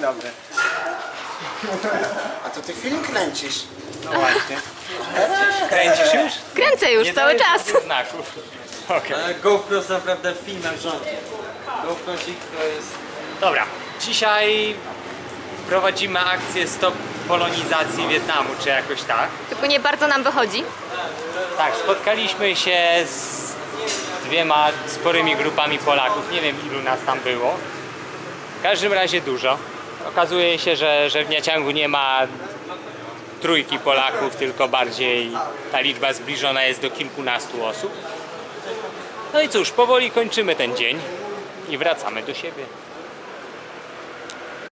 Dzień dobry. A to ty film kręcisz. No właśnie. Kręcisz już? Kręcę już Nie cały czas. znaków. Ale GoPro jest naprawdę w filmach rządzi. GoPro to jest... Dobra. Dzisiaj prowadzimy akcję Stop Polonizacji Wietnamu, czy jakoś tak. Tylko nie bardzo nam wychodzi. Tak, spotkaliśmy się z dwiema sporymi grupami Polaków. Nie wiem ilu nas tam było. W każdym razie dużo. Okazuje się, że, że w Niaciągu nie ma trójki Polaków, tylko bardziej ta liczba zbliżona jest do kilkunastu osób. No i cóż, powoli kończymy ten dzień i wracamy do siebie.